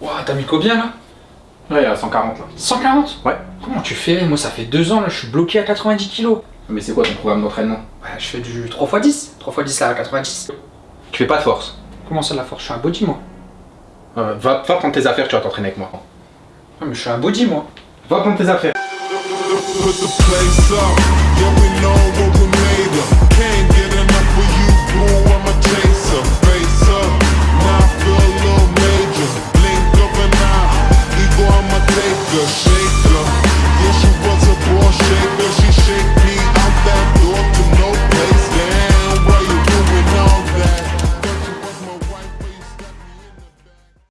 Ouah, t'as mis combien là? Ouais, à 140 là. 140 Ouais. Comment tu fais? Moi, ça fait deux ans là, je suis bloqué à 90 kilos. Mais c'est quoi ton programme d'entraînement? Bah, je fais du 3x10. 3x10 à 90. Tu fais pas de force? Comment ça, la force? Je suis un body, moi. Euh, va, va prendre tes affaires, tu vas t'entraîner avec moi. Ah, mais je suis un body, moi. Va prendre tes affaires.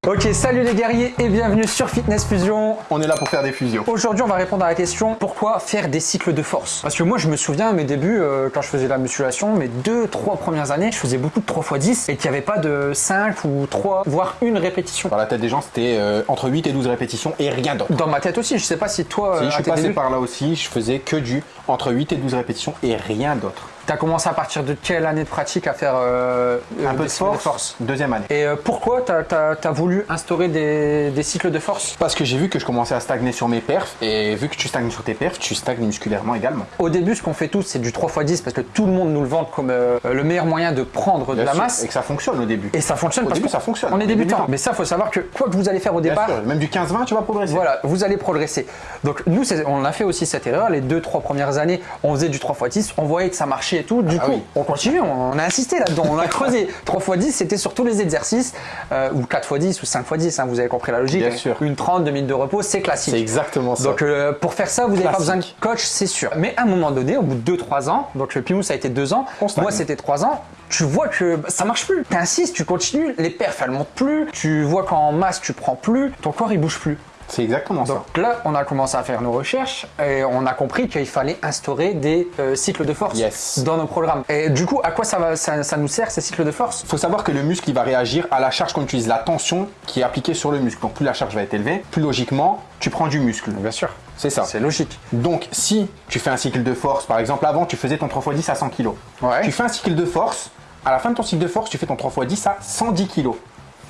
Ok, salut les guerriers et bienvenue sur Fitness Fusion. On est là pour faire des fusions. Aujourd'hui, on va répondre à la question pourquoi faire des cycles de force? Parce que moi, je me souviens à mes débuts, euh, quand je faisais la musculation, mes deux, trois premières années, je faisais beaucoup de 3x10 et qu'il n'y avait pas de 5 ou 3, voire une répétition. Dans la tête des gens, c'était euh, entre 8 et 12 répétitions et rien d'autre. Dans ma tête aussi, je sais pas si toi, Si euh, je suis passé débuts, par là aussi, je faisais que du entre 8 et 12 répétitions et rien d'autre. T'as commencé à partir de quelle année de pratique à faire euh, Un peu de force, deuxième année. Et euh, pourquoi t'as as, voulu instaurer des, des cycles de force? Parce que j'ai vu que je commençais à stagner sur mes perfs et vu que tu stagnes sur tes perfs, tu stagnes musculairement également. Au début, ce qu'on fait tous, c'est du 3x10 parce que tout le monde nous le vante comme euh, le meilleur moyen de prendre de Bien la sûr, masse. Et que ça fonctionne au début. Et ça fonctionne Au parce début, qu'on- ça fonctionne. On est débutant. débutant. Mais ça, faut savoir que quoi que vous allez faire au Bien départ, sûr, même du 15-20, tu vas progresser. voilà, vous allez progresser. Donc nous, on a fait aussi cette erreur. Les deux, trois premières années, on faisait du 3x10, on voyait que ça marchait et tout. Du Ah coup, oui. on continue, on, a insisté là-dedans, on a creusé. 3x10, c'était sur tous les exercices, euh, ou 4x10 ou 5x10, hein, vous avez compris la logique. Bien sûr. Une 30, 2 minutes de repos, c'est classique. C'est exactement ça. Donc euh, pour faire ça, vous n'avez pas besoin de coach, c'est sûr. Mais à un moment donné, au bout de 2-3 ans, donc le Pimou ça a été 2 ans, moi c'était 3 ans, tu vois que bah, ça marche plus. T'insistes, tu continues, les perfs elles montent plus, tu vois qu'en masse tu prends plus, ton corps il bouge plus. C'est exactement ça. Donc là, on a commencé à faire nos recherches et on a compris qu'il fallait instaurer des euh, cycles de force Yes. dans nos programmes. Et du coup, à quoi ça, va, ça, ça nous sert ces cycles de force? Il faut savoir que le muscle il va réagir à la charge qu'on utilise, la tension qui est appliquée sur le muscle. Donc plus la charge va être élevée, plus logiquement tu prends du muscle. Bien sûr. C'est ça. C'est logique. Donc si tu fais un cycle de force, par exemple avant tu faisais ton 3x10 à 100 kg. Ouais. Tu fais un cycle de force, à la fin de ton cycle de force tu fais ton 3x10 à 110 kg.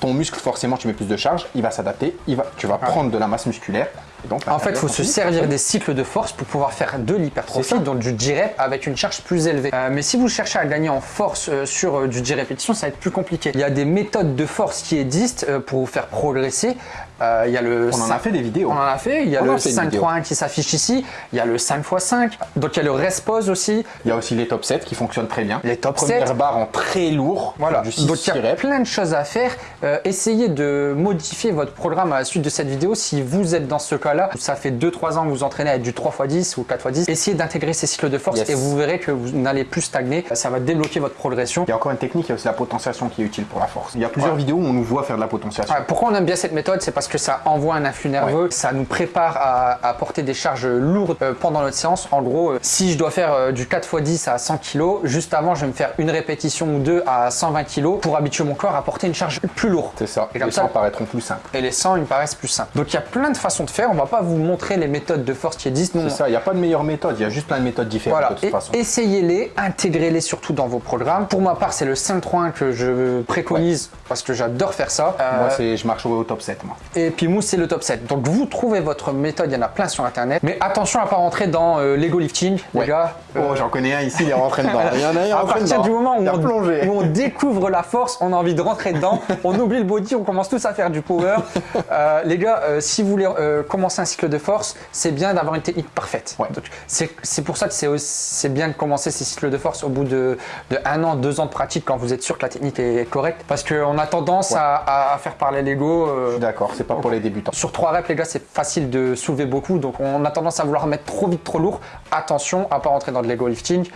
Ton muscle forcément tu mets plus de charge, il va s'adapter, il va, tu vas prendre de la masse musculaire. Et donc, En fait, il faut se servir des cycles de force pour pouvoir faire de l'hypertrophie, donc du 10 reps avec une charge plus élevée. Euh, mais si vous cherchez à gagner en force euh, sur euh, du 10 répétitions, ça va être plus compliqué. Il y a des méthodes de force qui existent euh, pour vous faire progresser. Euh, il y a le On en a 5 fait des vidéos. On en a fait. Il y a On le a fait une vidéo. 5.1 qui s'affiche ici. Il y a le 5x5. Donc il y a le respose aussi. Il y a aussi les top 7 qui fonctionnent très bien. Les top Première 7. barre en très lourd. Voilà, Du 6 donc il y a plein de choses à faire. Euh, essayez de modifier votre programme à la suite de cette vidéo. Si vous êtes dans ce cas-là, ça fait 2-3 ans que vous entraînez avec du 3x10 ou 4x10, essayez d'intégrer ces cycles de force Yes. et vous verrez que vous n'allez plus stagner. Ça va débloquer votre progression. Il y a encore une technique, il y a aussi la potentiation qui est utile pour la force. Il y a plusieurs Ouais. vidéos où on nous voit faire de la potentiation. Ouais, pourquoi on aime bien cette méthode C'est parce que ça envoie un influx nerveux, ça nous prépare à, à porter des charges lourdes euh, pendant notre séance. En gros, euh, si je dois faire euh, du 4x10 à 100 kg, juste avant, je vais me faire une répétition ou deux à 120 kg pour habituer mon corps à porter une charge plus lourde. C'est ça. Et comme les ça- ça paraîtront plus simples. Et les 100, ils me paraissent plus simples. Donc il y a plein de façons de faire. On va pas vous montrer les méthodes de force qui existent. C'est ça, il n'y a pas de meilleure méthode, il y a juste plein de méthodes différentes Voilà, de toute Et- façon. essayez-les, intégrez-les surtout dans vos programmes. Pour ma part, c'est le 5.1 que je préconise parce que j'adore faire ça. Euh, Moi, c'est, je marche au, au top 7, moi. et puis Mousse, c'est le top 7. Donc vous trouvez votre méthode, il y en a plein sur internet. Mais attention à pas rentrer dans euh, l'ego lifting, les gars. Euh, Oh, j'en connais un ici, il est rentré dedans. Il y en a un, il est à rentré partir dedans. du moment où on, plongé. où on découvre la force, on a envie de rentrer dedans, on oublie le body, on commence tous à faire du power. Euh, les gars, euh, si vous voulez commencer un cycle de force, c'est bien d'avoir une technique parfaite. Ouais. C'est pour ça que c'est bien de commencer ces cycles de force au bout de, de un an, deux ans de pratique quand vous êtes sûr que la technique est correcte. Parce qu'on a tendance Ouais. à, à faire parler l'ego. d'accord, c'est pas pour les débutants. sur 3 reps, les gars, c'est facile de soulever beaucoup. Donc, on a tendance à vouloir mettre trop vite, trop lourd. Attention à pas rentrer dans de l'ego lifting.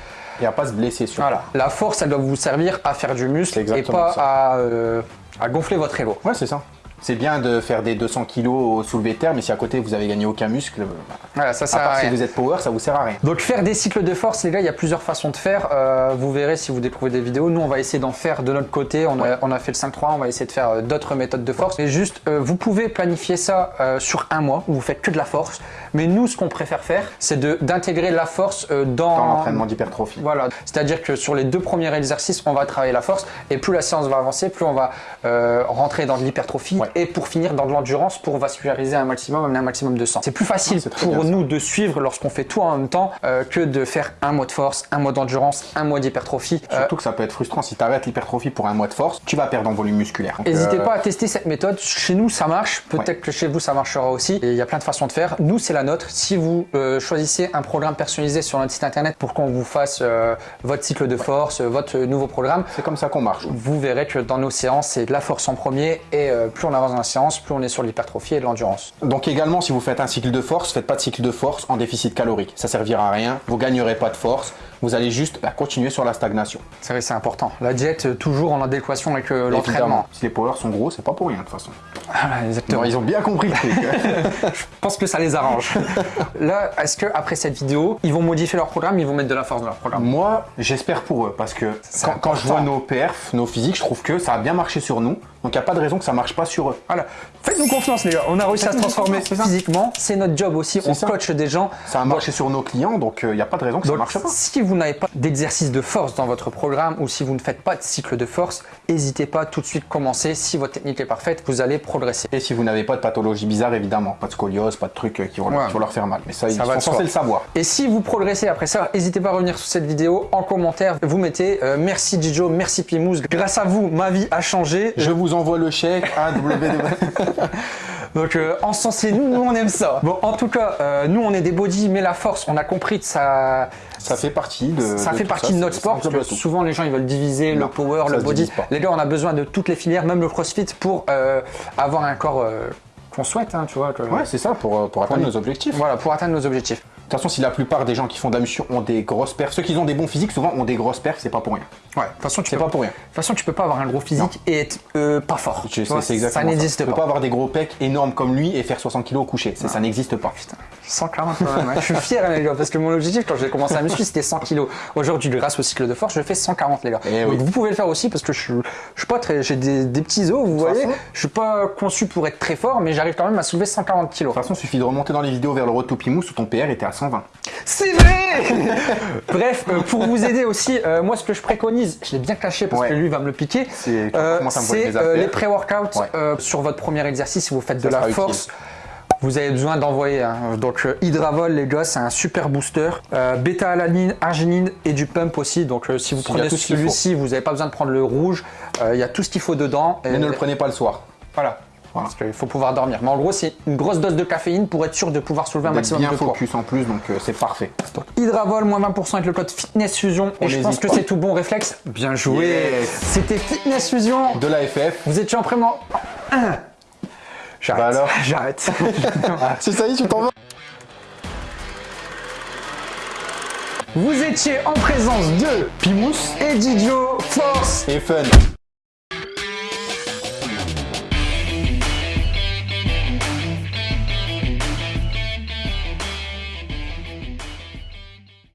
Et à pas se blesser sur. Voilà. La force, elle doit vous servir à faire du muscle et pas à, euh, à gonfler votre ego. Ouais, c'est ça. C'est bien de faire des 200 kg au soulevé de terre, mais si à côté vous avez gagné aucun muscle, Voilà, ça à sert à part si rien. vous êtes power, ça vous sert à rien. Donc faire des cycles de force, les gars, il y a plusieurs façons de faire. Euh, vous verrez si vous découvrez des vidéos. Nous, on va essayer d'en faire de notre côté. On, a, on a fait le 5-3, on va essayer de faire euh, d'autres méthodes de force. Et juste, euh, vous pouvez planifier ça euh, sur un mois où vous faites que de la force. Mais nous, ce qu'on préfère faire, c'est d'intégrer la force euh, dans, Dans l'entraînement d'hypertrophie. Voilà, c'est-à-dire que sur les deux premiers exercices, on va travailler la force et plus la séance va avancer, plus on va euh, rentrer dans de l'hypertrophie Ouais. Et pour finir dans de l'endurance pour vasculariser un maximum, amener un maximum de sang. C'est plus facile Ah, pour ça. nous de suivre lorsqu'on fait tout en même temps euh, que de faire un mois de force, un mois d'endurance, un mois d'hypertrophie. Euh, Surtout que ça peut être frustrant si tu arrêtes l'hypertrophie pour un mois de force, tu vas perdre en volume musculaire. N'hésitez euh, pas à tester cette méthode. Chez nous, ça marche. Peut-être Ouais. que chez vous, ça marchera aussi. Et il y a plein de façons de faire. Nous, c'est la nôtre. Si vous choisissez un programme personnalisé sur notre site internet pour qu'on vous fasse votre cycle de force, votre nouveau programme, C'est comme ça qu'on marche. vous verrez que dans nos séances, c'est de la force en premier. Et plus on avance dans la séance, plus on est sur l'hypertrophie et de l'endurance. Donc également, si vous faites un cycle de force, faites pas de cycle de force en déficit calorique. Ça servira à rien. Vous gagnerez pas de force. Vous allez juste bah, continuer sur la stagnation. C'est vrai, c'est important. La diète, euh, toujours en adéquation avec euh, l'entraînement. Si les powers sont gros, c'est pas pour rien de toute façon. Voilà, exactement. Ils ont bien compris le truc. Je pense que ça les arrange. Là, est-ce que après cette vidéo, ils vont modifier leur programme, ils vont mettre de la force dans leur programme? Moi, j'espère pour eux parce que quand, quand je vois nos perfs, nos physiques, je trouve que ça a bien marché sur nous. Donc il n'y a pas de raison que ça marche pas sur eux. Voilà, faites-nous confiance les gars, on a réussi à se transformer physiquement, c'est notre job aussi, on ça. coach des gens. Ça a marché sur nos clients, donc il n'y a pas de raison que Donc, ça marche pas. si vous n'avez pas d'exercice de force dans votre programme ou si vous ne faites pas de cycle de force, n'hésitez pas tout de suite commencer. Si votre technique est parfaite, vous allez progresser. Et si vous n'avez pas de pathologie bizarre, évidemment, pas de scoliose, pas de trucs euh, qui vont, Ouais. leur faire mal. Mais ça, ils va sont censés le savoir. Et si vous progressez après ça, n'hésitez pas à revenir sur cette vidéo en commentaire. Vous mettez euh, merci Dijo, merci Pimous. Grâce à vous, ma vie a changé. Je vous envoie le chèque à www. Donc euh, encensez nous, nous on aime ça. Bon, en tout cas, euh, nous on est des body, mais la force, on a compris que ça, Ça fait partie de. ça de fait partie ça, de notre sport parce que souvent les gens ils veulent diviser le power, le body. Les gars, on a besoin de toutes les filières, même le crossfit pour euh, avoir un corps euh, qu'on souhaite, hein, tu vois. que- Ouais, c'est ça, pour, pour atteindre nos objectifs. Voilà, pour atteindre nos objectifs de toute façon, si la plupart des gens qui font de la muscu ont des grosses perfs, ceux qui ont des bons physiques, souvent ont des grosses perfs, c'est pas pour rien. Ouais, de toute façon, tu peux pas pour rien. De toute façon, tu peux pas avoir un gros physique et être euh, pas fort. Je, ouais, exactement ça n'existe pas. Tu peux pas avoir des gros pecs énormes comme lui et faire 60 kg au coucher. Ça, n'existe pas. 141 ouais. Hein. Je suis fier, hein, les gars, parce que mon objectif quand j'ai commencé à muscu, c'était 100 kilos. Aujourd'hui, grâce au cycle de force, je fais 140, les gars. Eh vous pouvez le faire aussi parce que je, suis, pas très, j'ai des, petits os, vous voyez. Façon, je suis pas conçu pour être très fort, mais j'arrive quand même à soulever 140 kilos. De toute façon, il suffit de remonter dans les vidéos vers le road Pimous où ton PR était à 120. C'est vrai Bref, euh, pour vous aider aussi, euh, moi ce que je préconise, je l'ai bien caché parce que lui va me le piquer, c'est euh, les pré-workouts sur votre premier exercice si vous faites de la force. Vous avez besoin d'envoyer. hein. Donc euh, Hydravol, les gars, c'est un super booster. Euh, Bêta-alanine, arginine et du pump aussi. Donc euh, si vous prenez celui-ci, vous n'avez pas besoin de prendre le rouge. Il y a tout ce qu'il faut dedans. Et- Mais ne le prenez pas le soir. Voilà. Voilà. Parce qu'il faut pouvoir dormir. Mais en gros, c'est une grosse dose de caféine pour être sûr de pouvoir soulever un maximum bien de poids. focus en plus, donc euh, c'est parfait. Hydravol, moins 20% avec le code Fitness Fusion. On Et je pense que c'est tout bon réflexe. Bien joué. Yes. C'était Fitness Fusion. De la FF. Vous étiez en prément. J'arrête. Bah alors J'arrête. C'est ça y est, tu t'en vas Vous étiez en présence de Pimous et Didio Force. et Fun.